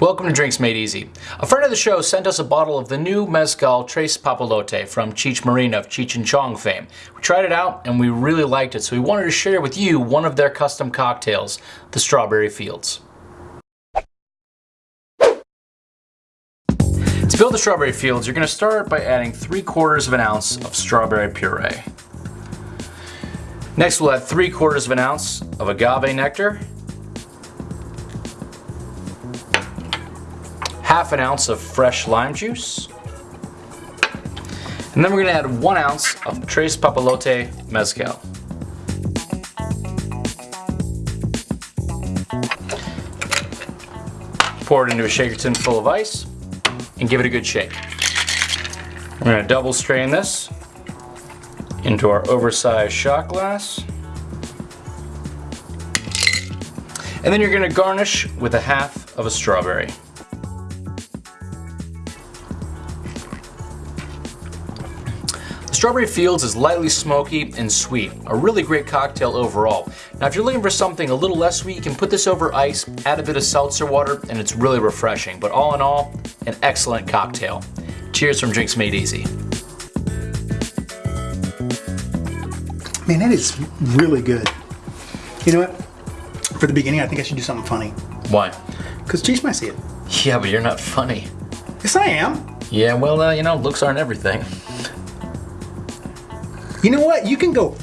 Welcome to Drinks Made Easy. A friend of the show sent us a bottle of the new Mezcal Tres Papalote from Cheech of Cheech and Chong fame. We tried it out and we really liked it, so we wanted to share with you one of their custom cocktails, the Strawberry Fields. To build the Strawberry Fields, you're going to start by adding 3 quarters of an ounce of strawberry puree. Next we'll add 3 quarters of an ounce of agave nectar half an ounce of fresh lime juice. And then we're gonna add one ounce of Tres Papalote Mezcal. Pour it into a shaker tin full of ice and give it a good shake. We're gonna double strain this into our oversized shot glass. And then you're gonna garnish with a half of a strawberry. Strawberry Fields is lightly smoky and sweet, a really great cocktail overall. Now if you're looking for something a little less sweet, you can put this over ice, add a bit of seltzer water, and it's really refreshing. But all in all, an excellent cocktail. Cheers from Drinks Made Easy. Man, that is really good. You know what? For the beginning, I think I should do something funny. Why? Because Cheech might see it. Yeah, but you're not funny. Yes, I am. Yeah, well, uh, you know, looks aren't everything. You know what? You can go